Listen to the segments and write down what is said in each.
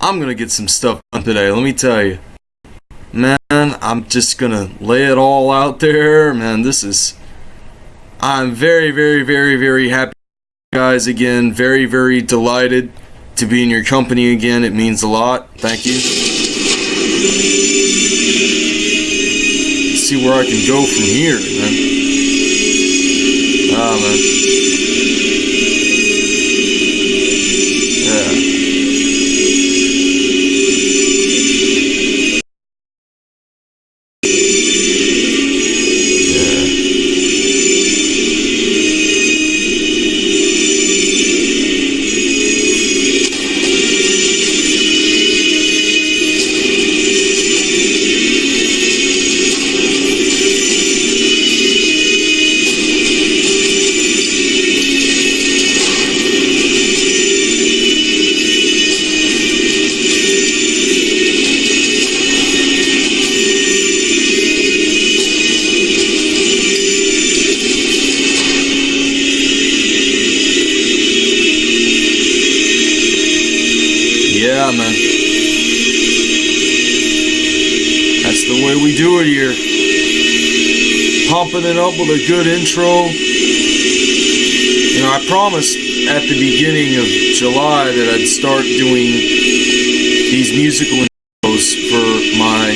I'm gonna get some stuff done today, let me tell you. Man, I'm just gonna lay it all out there. Man, this is. I'm very, very, very, very happy, guys, again. Very, very delighted to be in your company again. It means a lot. Thank you. see where I can go from here, man. Ah, man. That I'd start doing these musical intros for my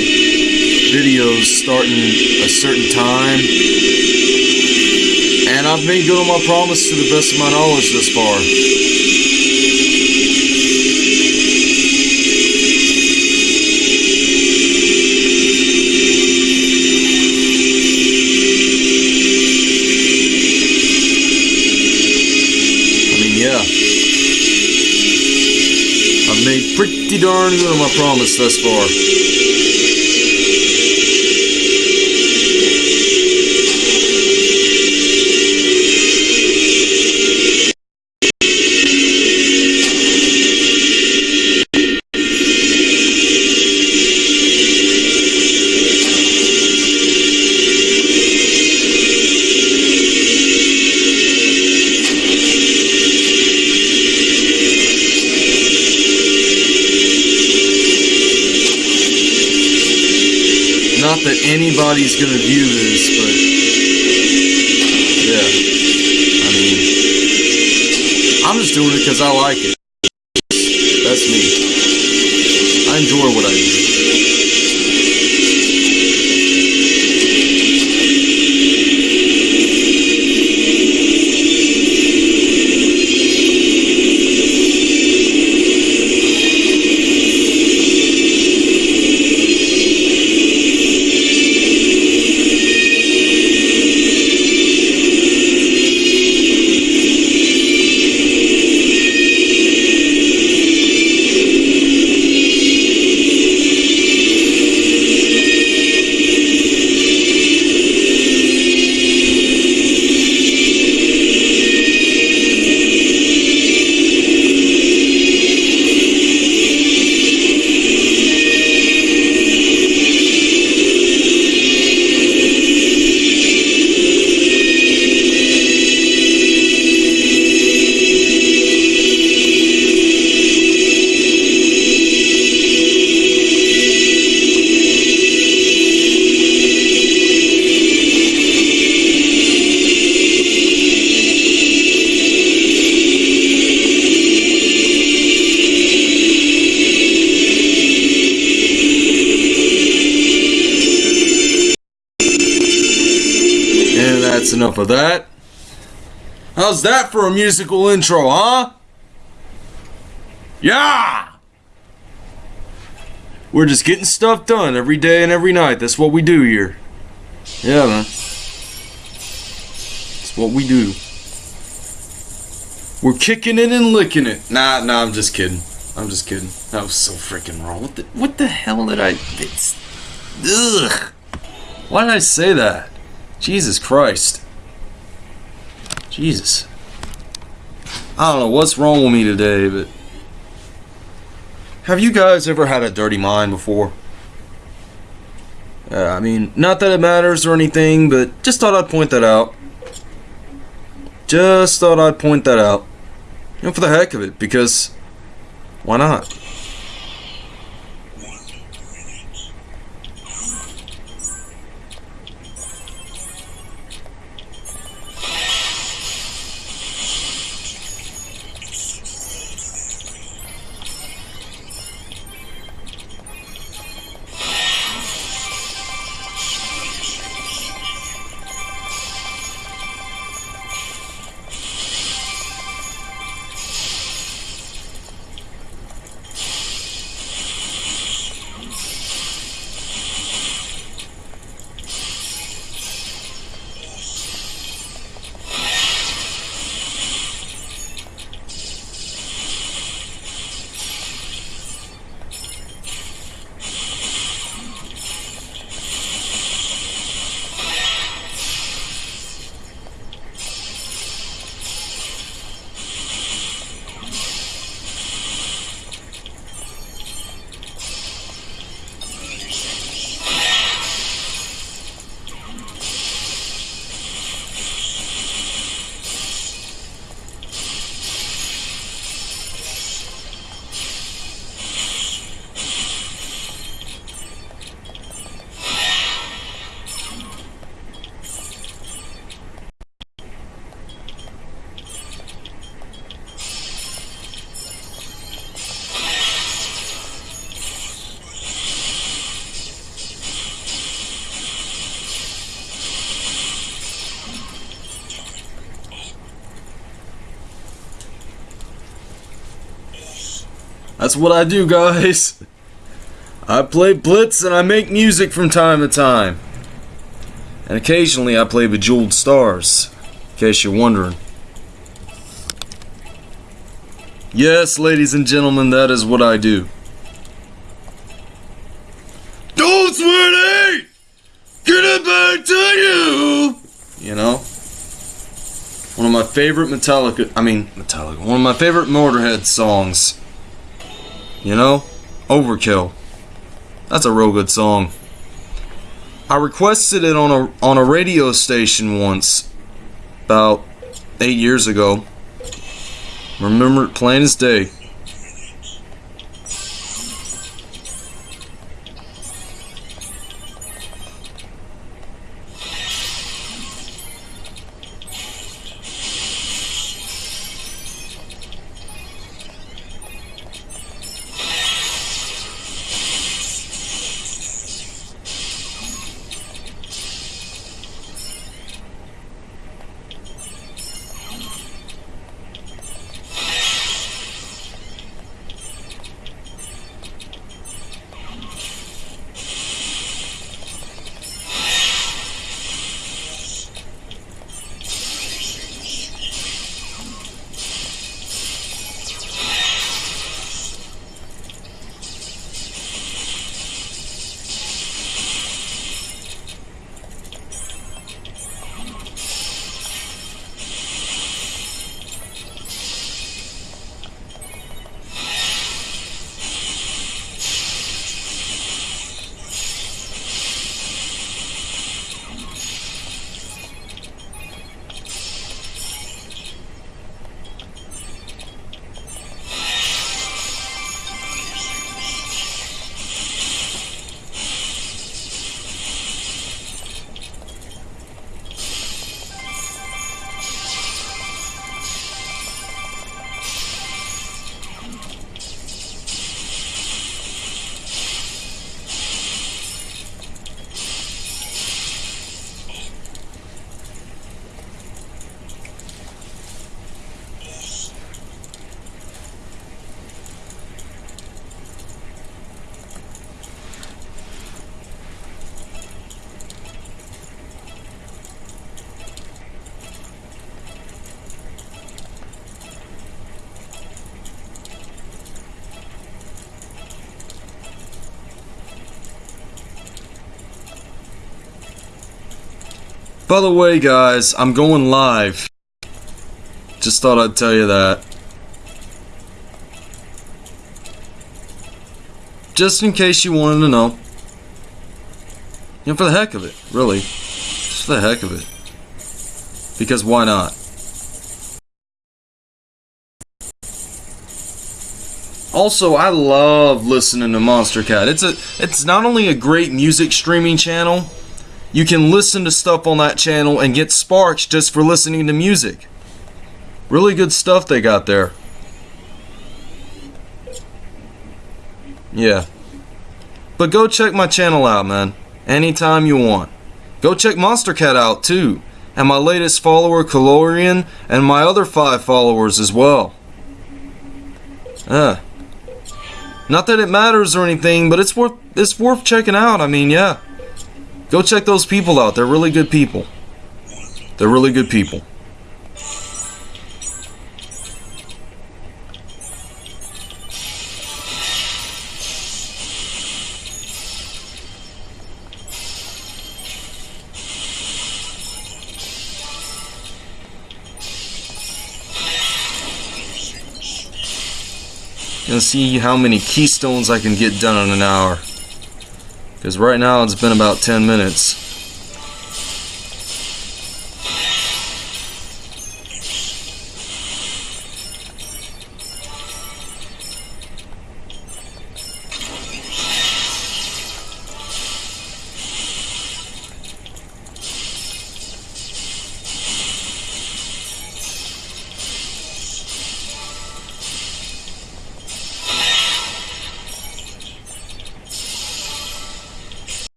videos starting a certain time. And I've made good on my promise to the best of my knowledge thus far. Pretty darn good on my promise thus far. That. How's that for a musical intro, huh? Yeah! We're just getting stuff done every day and every night. That's what we do here. Yeah, man. That's what we do. We're kicking it and licking it. Nah, nah, I'm just kidding. I'm just kidding. That was so freaking wrong. What the, what the hell did I... It's, ugh. Why did I say that? Jesus Christ. Jesus. I don't know what's wrong with me today, but. Have you guys ever had a dirty mind before? Uh, I mean, not that it matters or anything, but just thought I'd point that out. Just thought I'd point that out. You know, for the heck of it, because why not? That's what I do, guys. I play Blitz and I make music from time to time. And occasionally I play Bejeweled Stars, in case you're wondering. Yes, ladies and gentlemen, that is what I do. Don't sweaty! Get it back to you! You know? One of my favorite Metallica, I mean, Metallica, one of my favorite Motorhead songs. You know? Overkill. That's a real good song. I requested it on a on a radio station once, about eight years ago. Remember it plain as day. By the way, guys, I'm going live. Just thought I'd tell you that. Just in case you wanted to know. You know, for the heck of it, really. Just for the heck of it. Because why not? Also, I love listening to Monstercat. It's a it's not only a great music streaming channel, you can listen to stuff on that channel and get sparks just for listening to music. Really good stuff they got there. Yeah. But go check my channel out, man. Anytime you want. Go check Monstercat out, too. And my latest follower, Calorian, and my other five followers as well. Yeah. Not that it matters or anything, but it's worth it's worth checking out. I mean, yeah. Go check those people out. They're really good people. They're really good people. Gonna see how many keystones I can get done in an hour. Because right now it's been about 10 minutes.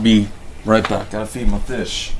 I'll be right back. Gotta feed my fish.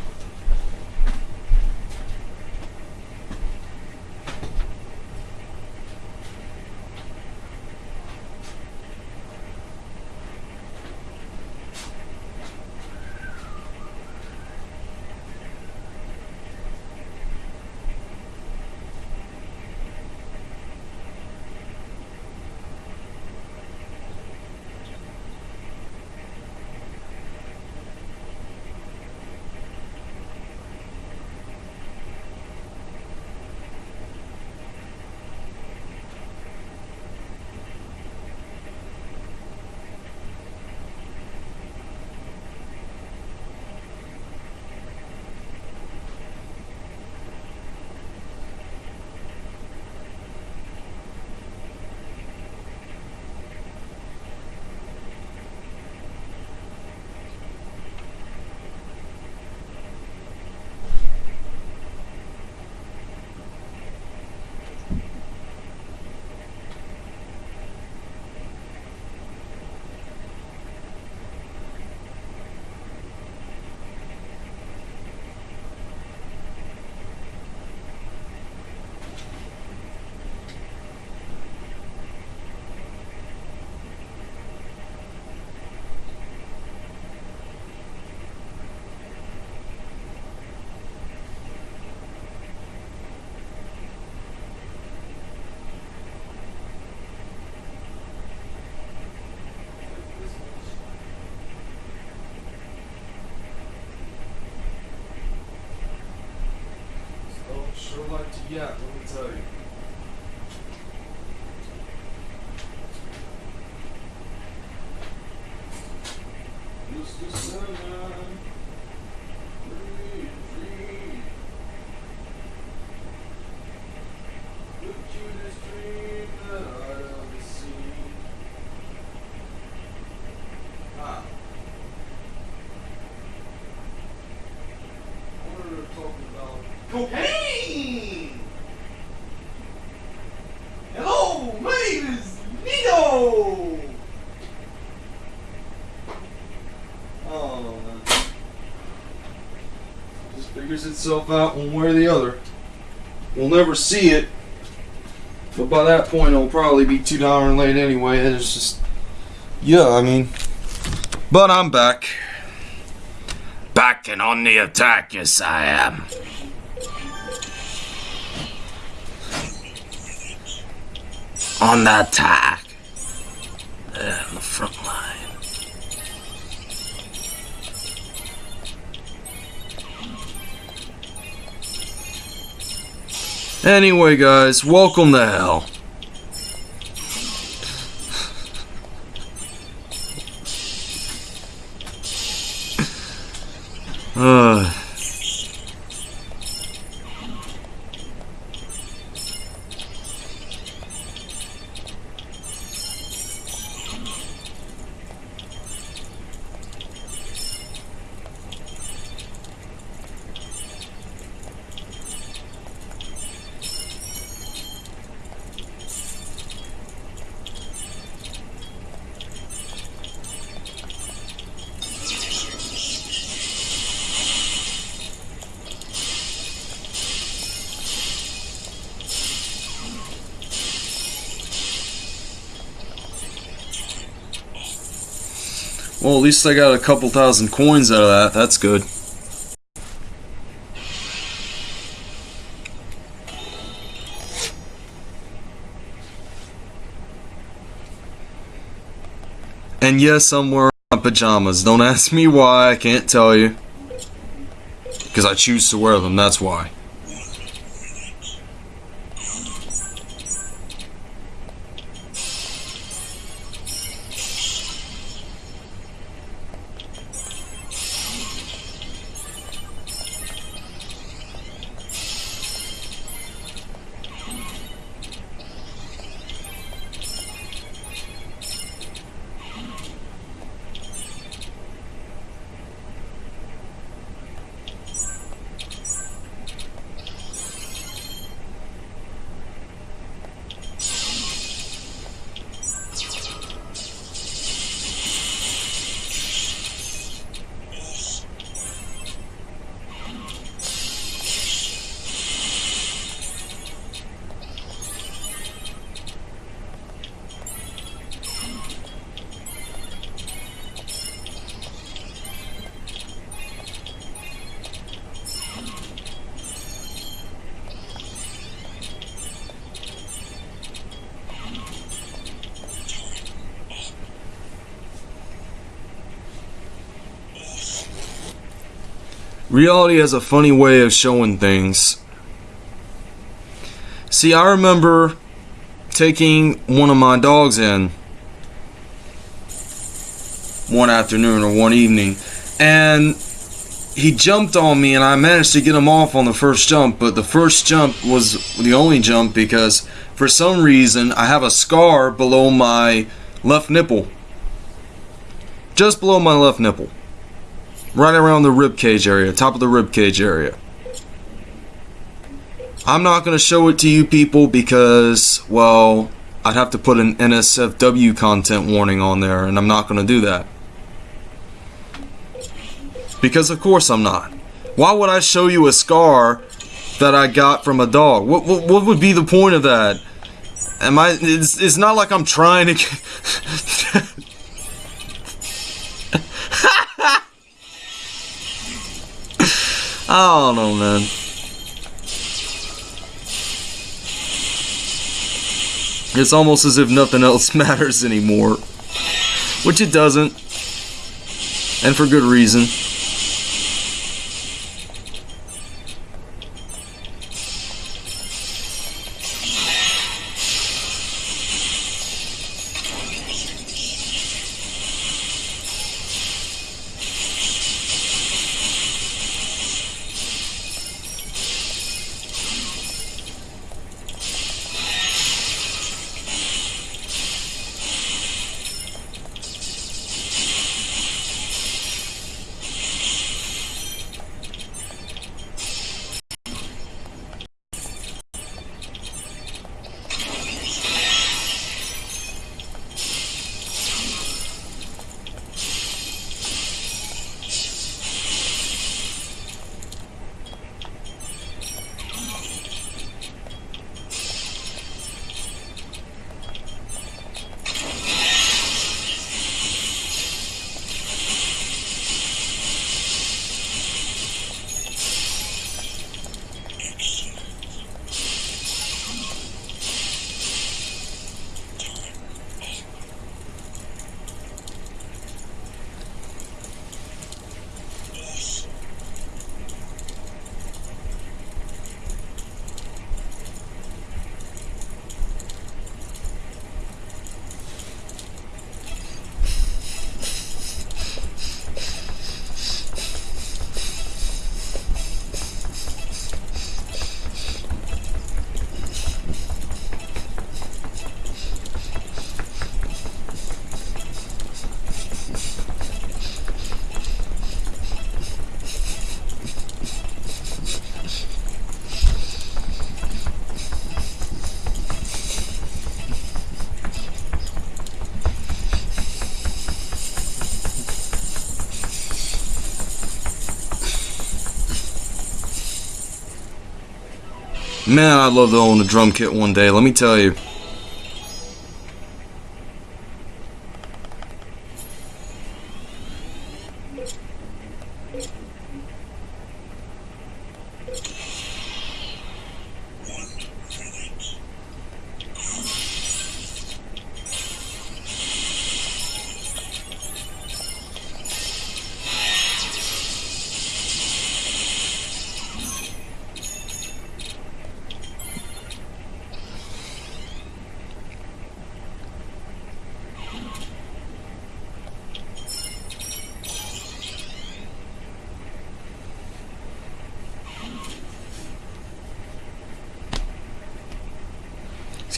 Oh, yak, let me tell you. Mr. The dream that I've. Ah. Talking about? Hello, my name is Nito! Oh, man. Just figures itself out one way or the other. We'll never see it. But by that point, it'll probably be too darn late anyway. It's just. Yeah, I mean. But I'm back. Back and on the attack, yes, I am. on the attack. There on the front line. Anyway, guys, welcome to hell. Uh, well, at least I got a couple thousand coins out of that. That's good. And yes, I'm wearing my pajamas. Don't ask me why, I can't tell you. Because I choose to wear them, that's why. Reality has a funny way of showing things. See, I remember taking one of my dogs in one afternoon or one evening, and he jumped on me, and I managed to get him off on the first jump. But the first jump was the only jump because for some reason I have a scar below my left nipple, just below my left nipple, right around the rib cage area, top of the rib cage area. I'm not going to show it to you people because, well, I'd have to put an NSFW content warning on there, and I'm not going to do that. Because of course I'm not. Why would I show you a scar that I got from a dog? What, what, what would be the point of that? Am I? It's, it's not like I'm trying to. I don't know, man. It's almost as if nothing else matters anymore. Which it doesn't. And for good reason. Man, I'd love to own a drum kit one day, let me tell you.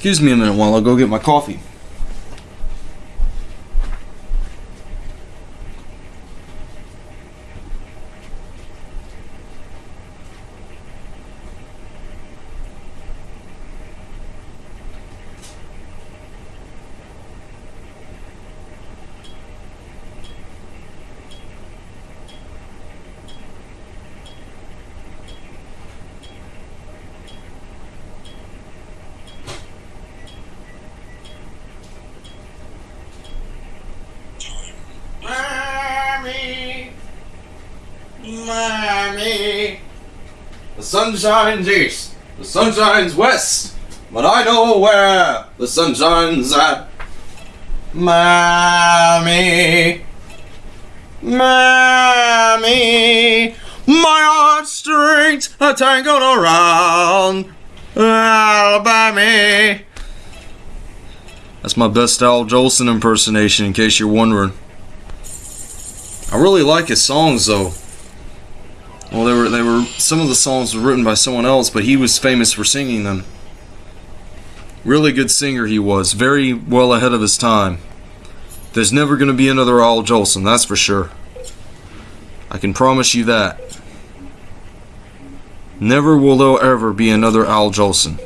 Excuse me a minute while I go get my coffee. Miami. The sun shines east, the sun shines west, but I know where the sun shines at. Miami. Miami. My a time going around. Alabama. That's my best Al Jolson impersonation, in case you're wondering. I really like his songs, though. Well, they were they were some of the songs were written by someone else, but he was famous for singing them. Really good singer he was, very well ahead of his time. There's never going to be another Al Jolson, that's for sure. I can promise you that. Never will there ever be another Al Jolson.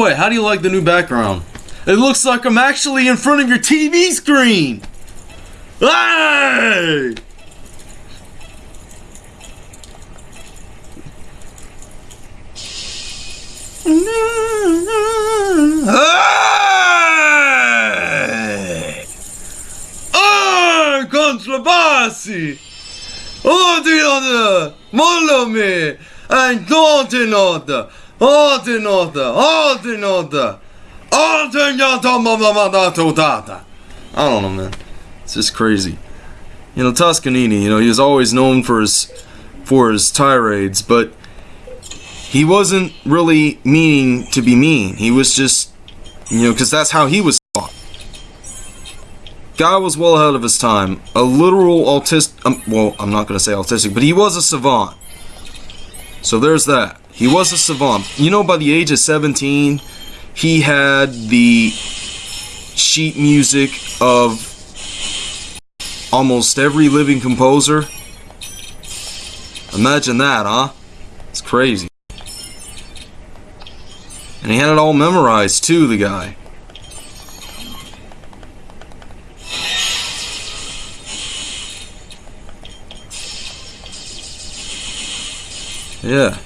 Way, how do you like the new background? It looks like I'm actually in front of your TV screen! Hey! Hey! Ah, controversy! Oddio! Mollami! And don't know Ordinota, ordinota, ordinota, I don't know, man. It's just crazy. You know, Toscanini, you know, he was always known for his for his tirades, but he wasn't really meaning to be mean. He was just, you know, because that's how he was taught. Guy was well ahead of his time. A literal autistic, um, well, I'm not going to say autistic, but he was a savant. So there's that. He was a savant. You know, by the age of 17, he had the sheet music of almost every living composer. Imagine that, huh? It's crazy. And he had it all memorized, too, the guy. Yeah.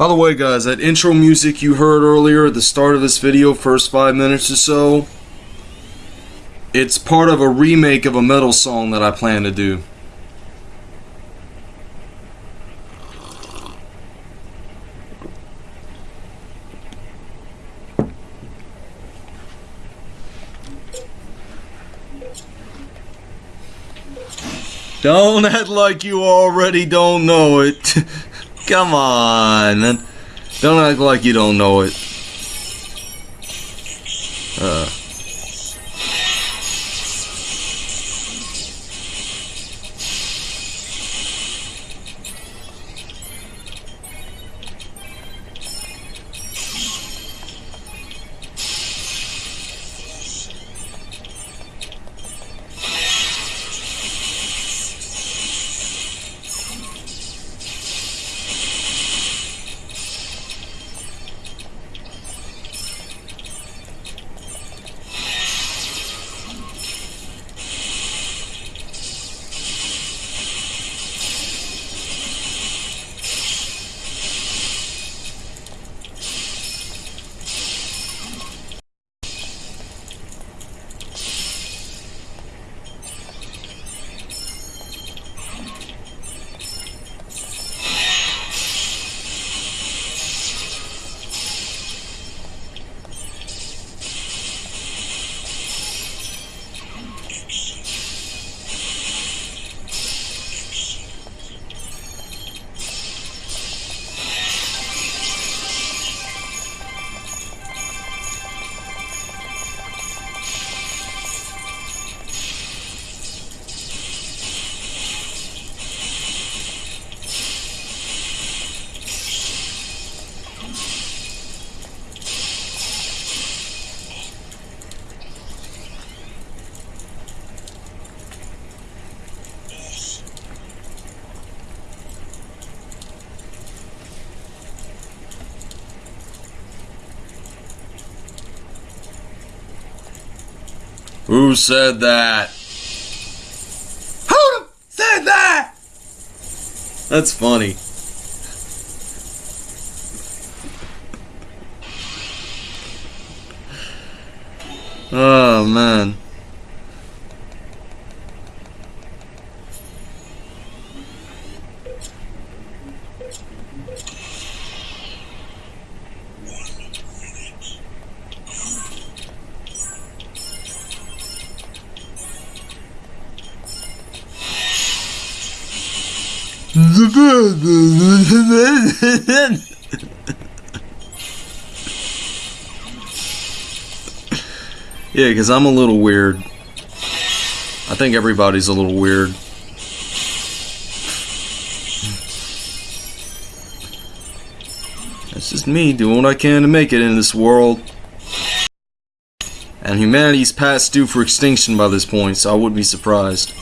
By the way, guys, that intro music you heard earlier at the start of this video, first five minutes or so, it's part of a remake of a metal song that I plan to do. Don't act like you already don't know it. Come on. Don't act like you don't know it. Uh. Who said that? Who said that? That's funny. Yeah, because I'm a little weird. I think everybody's a little weird. It's just me doing what I can to make it in this world. And humanity's past due for extinction by this point, so I wouldn't be surprised.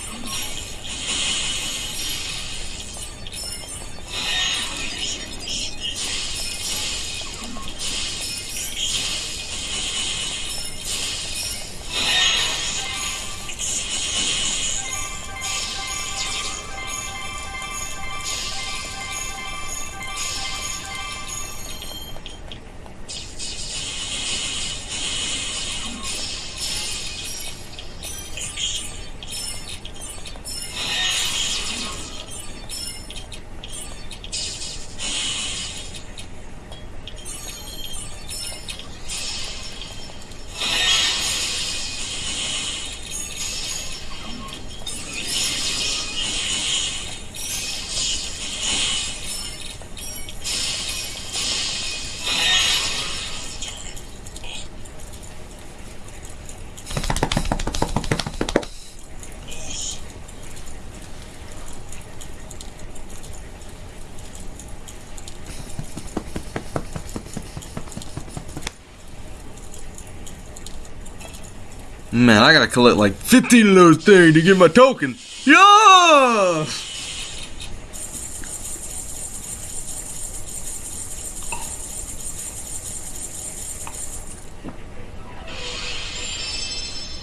Man, I gotta collect like 15 of those things to get my token. Yeah!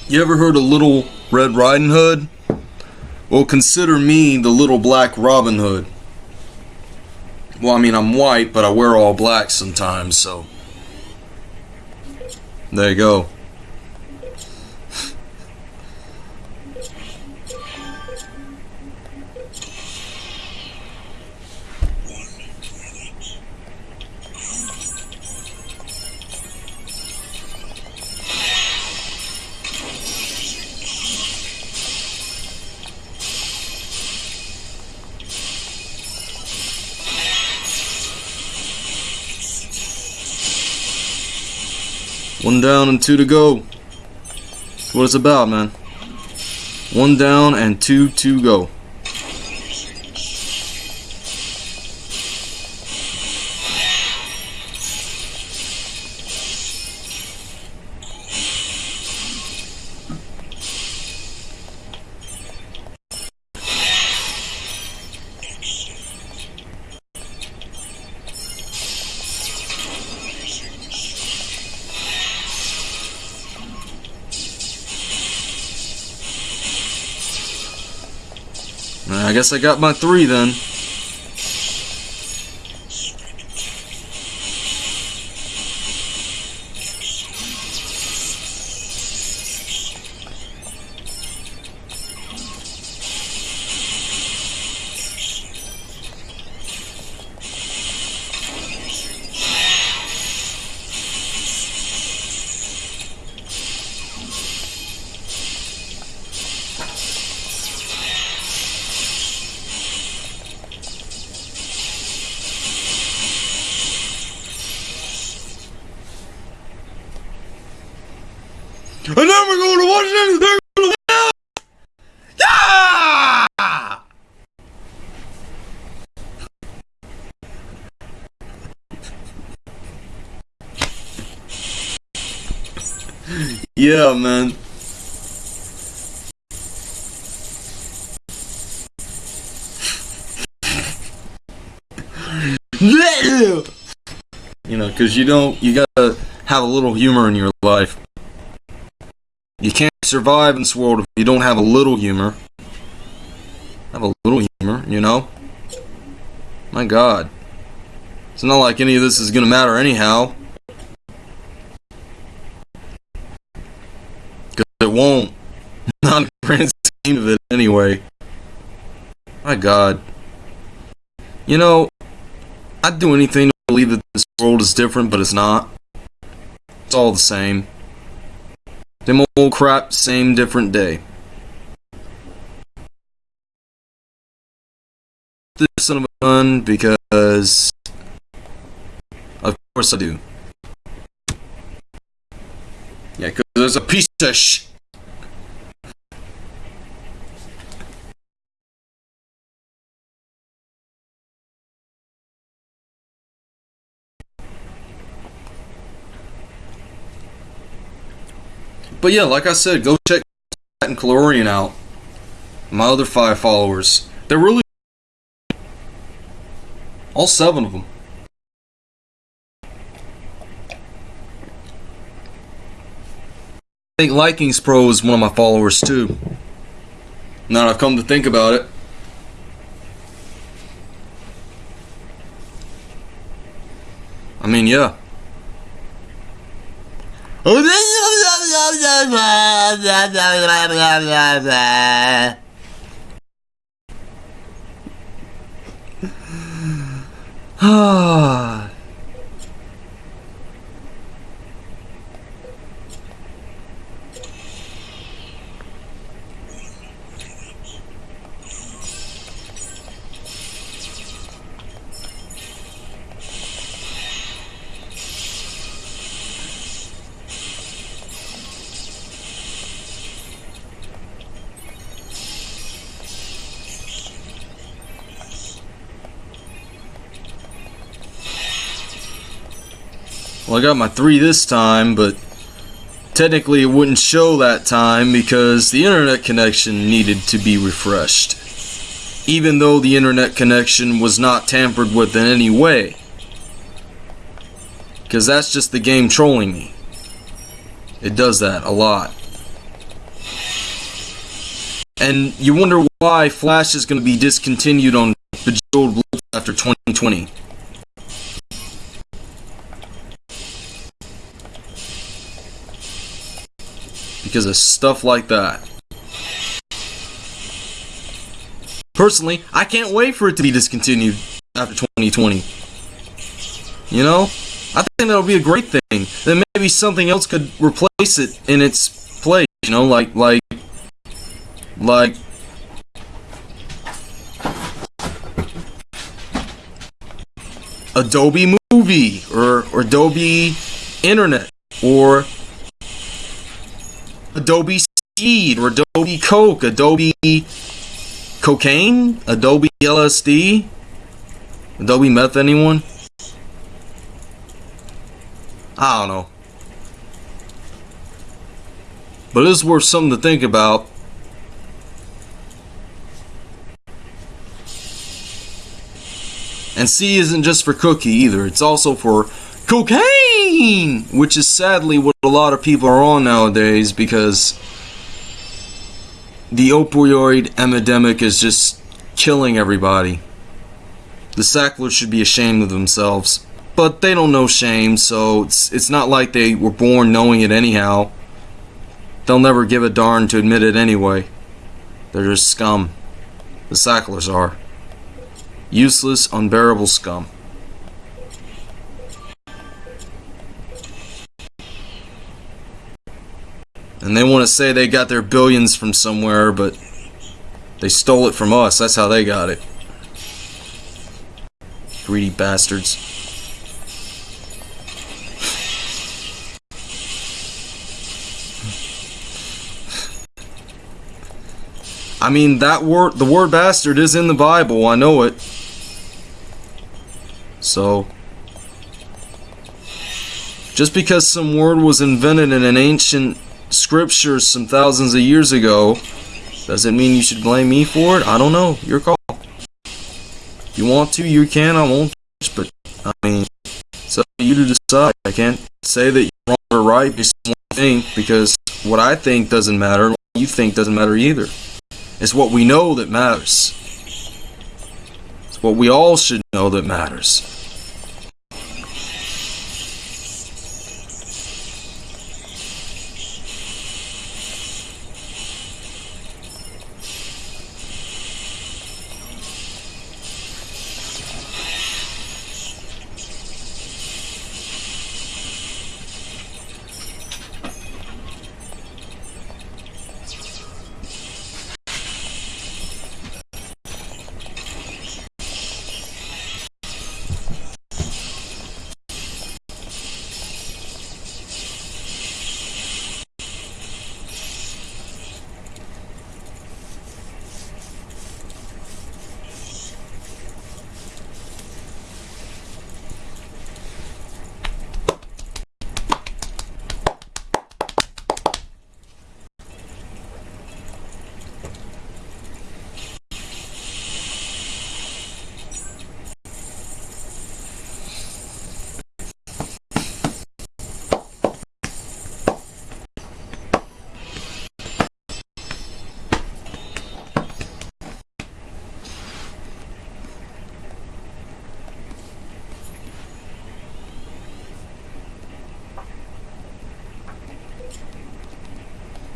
You ever heard of Little Red Riding Hood? Well, consider me the Little Black Robin Hood. Well, I mean, I'm white, but I wear all black sometimes, so. There you go. One down and two to go. That's what it's about, man. One down and two to go. I guess I got my three then. Yeah, man. you know, because you don't, you gotta have a little humor in your life. You can't survive in this world if you don't have a little humor. Have a little humor, you know? My god. It's not like any of this is gonna matter anyhow. Because it won't. Not grand scheme of it anyway. My god. You know, I'd do anything to believe that this world is different, but it's not. It's all the same. Them old crap, same different day. This son of a gun because of course I do. Yeah, because there's a piece of sh. But yeah, like I said, go check and Calorian out. My other five followers. They're really all seven of them. I think Likings Pro is one of my followers too. Now I've come to think about it. I mean, yeah. Oh, yeah. Ah. Well, I got my three this time, but technically it wouldn't show that time because the internet connection needed to be refreshed. Even though the internet connection was not tampered with in any way. Because that's just the game trolling me. It does that a lot. And you wonder why Flash is going to be discontinued on Bejeweled Blitz after 2020. Because of stuff like that. Personally, I can't wait for it to be discontinued after 2020. You know? I think that'll be a great thing. Then maybe something else could replace it in its place, you know, like like like Adobe Movie or, or Adobe Internet or Adobe Seed or Adobe Coke, Adobe Cocaine, Adobe LSD, Adobe Meth, anyone? I don't know. But it's worth something to think about. And C isn't just for cookie either, it's also for cocaine, which is sadly what a lot of people are on nowadays because the opioid epidemic is just killing everybody. The Sacklers should be ashamed of themselves, but they don't know shame, so it's it's not like they were born knowing it anyhow. They'll never give a darn to admit it anyway. They're just scum. The Sacklers are. Useless, unbearable scum. And they want to say they got their billions from somewhere, but they stole it from us. That's how they got it. Greedy bastards. I mean, that word, the word bastard is in the Bible. I know it. So, just because some word was invented in an ancient scripture some thousands of years ago, does it mean you should blame me for it? I don't know. Your call. You want to, you can. I won't. But I mean, it's up to you to decide. I can't say that you're wrong or right based on because what I think doesn't matter. What you think doesn't matter either. It's what we know that matters. It's what we all should know that matters.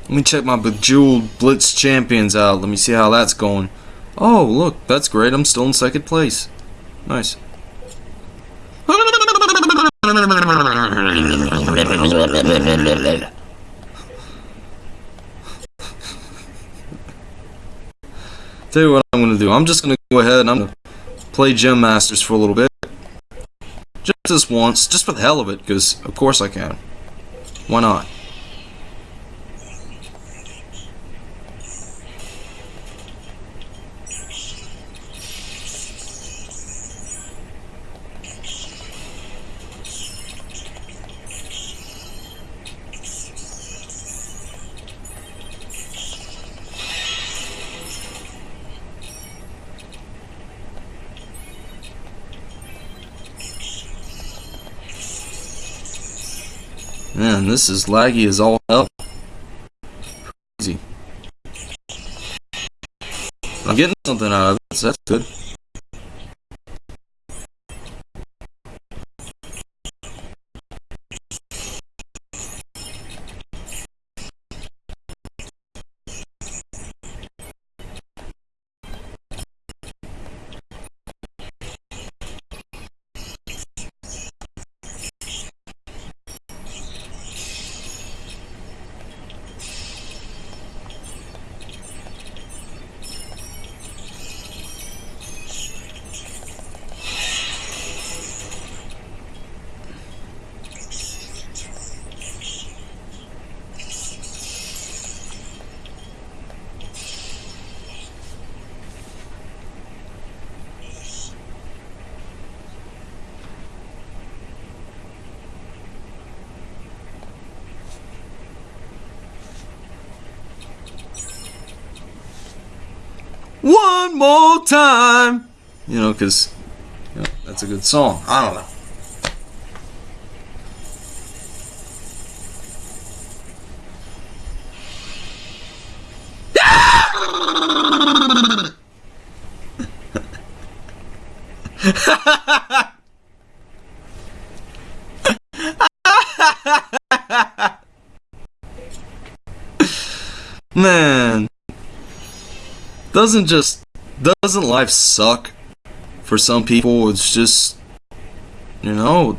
Let me check my Bejeweled Blitz Champions out. Let me see how that's going. Oh, look, that's great. I'm still in second place. Nice. Tell you what I'm going to do. I'm just going to go ahead and I'm going to play Gem Masters for a little bit. Just this once, just for the hell of it, because of course I can. Why not? This is laggy as all hell. Crazy. I'm getting something out of this, that's good. One more time. You know, because you know, that's a good song. I don't know. Doesn't just doesn't life suck for some people? It's just you know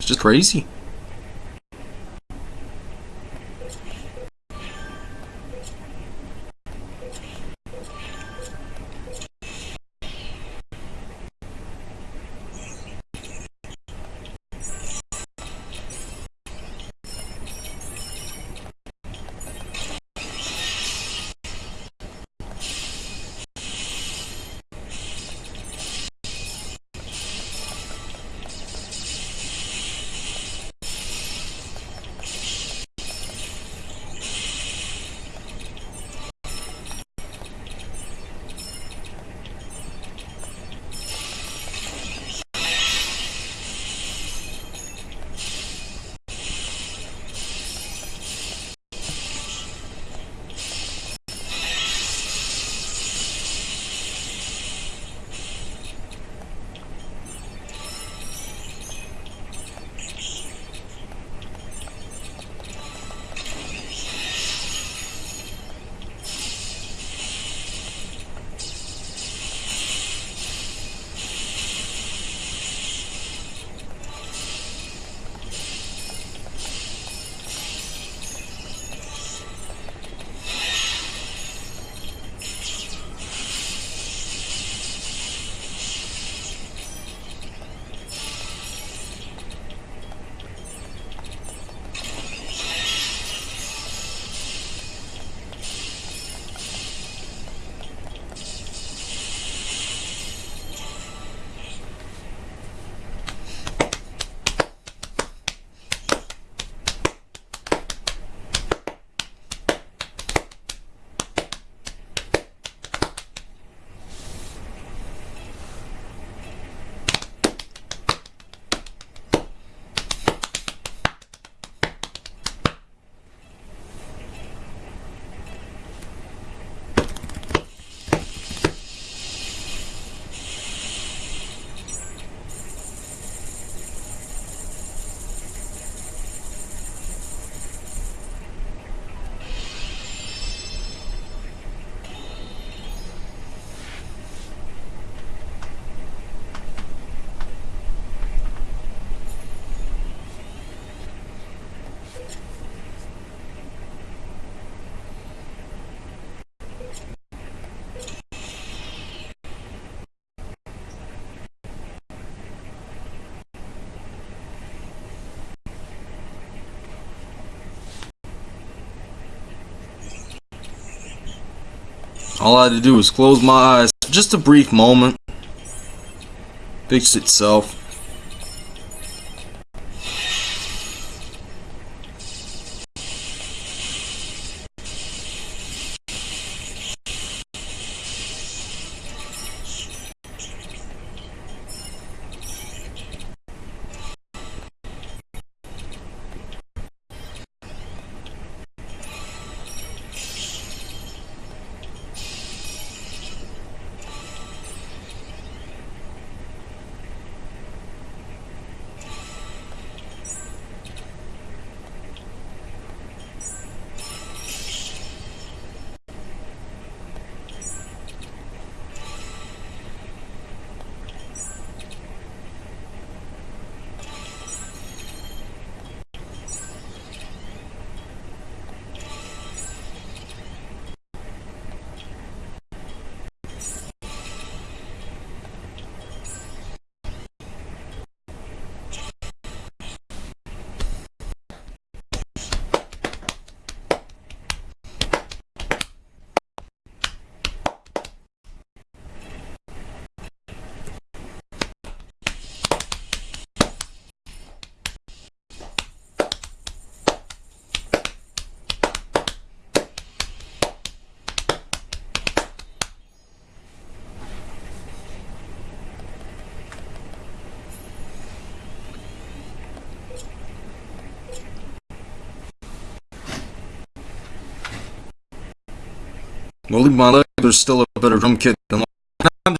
it's just crazy. All I had to do was close my eyes just a brief moment. Fixed itself. Well, my leg. There's still a better drum kit than I'm.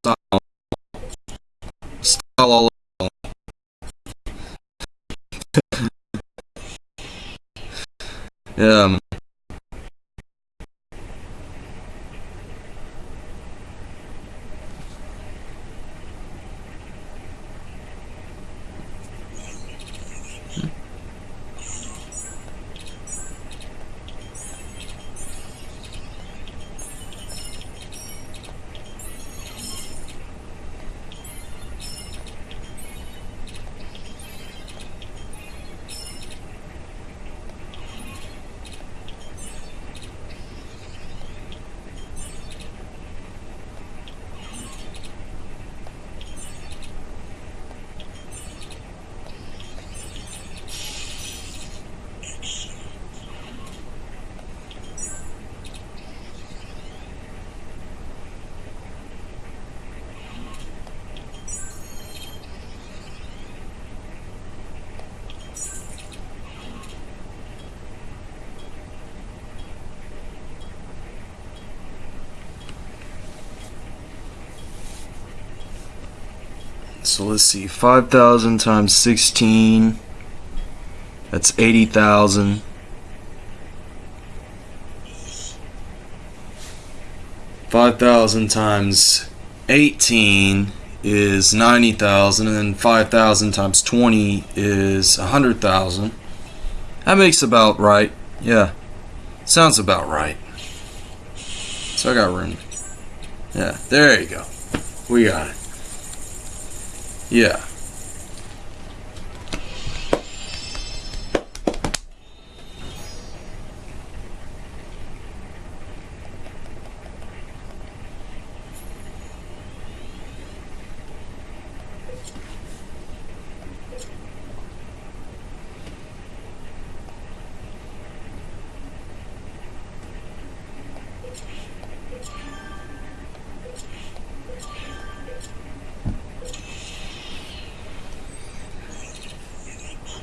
Style. Style all Yeah. So let's see, 5,000 times 16, that's 80,000. Five thousand times eighteen is ninety thousand, and then five thousand times twenty is a hundred thousand. That makes about right. Yeah, sounds about right. So I got room. Yeah, there you go. We got it. Yeah.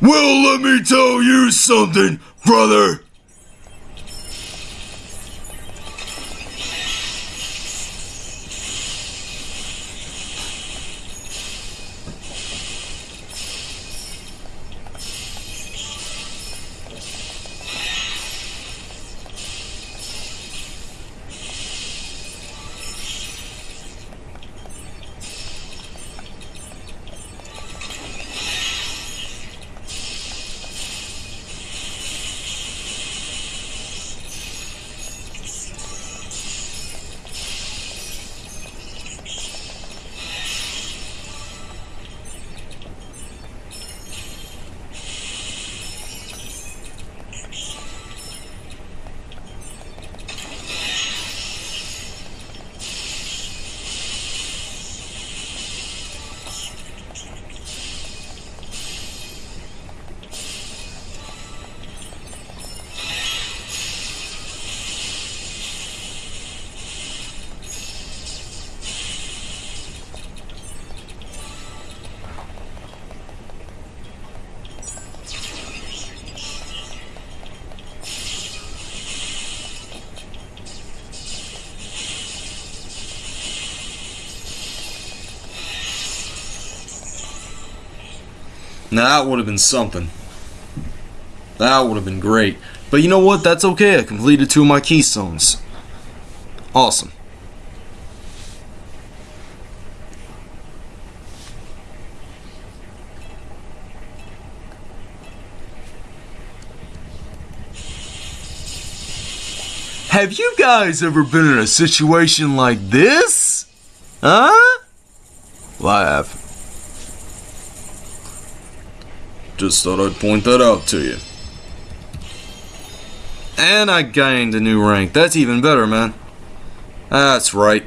Well, let me tell you something, brother. Now that would have been something. That would have been great. But you know what? That's okay. I completed two of my keystones. Awesome. Have you guys ever been in a situation like this? Huh? Well, I have. Just thought I'd point that out to you. And I gained a new rank. That's even better, man. That's right.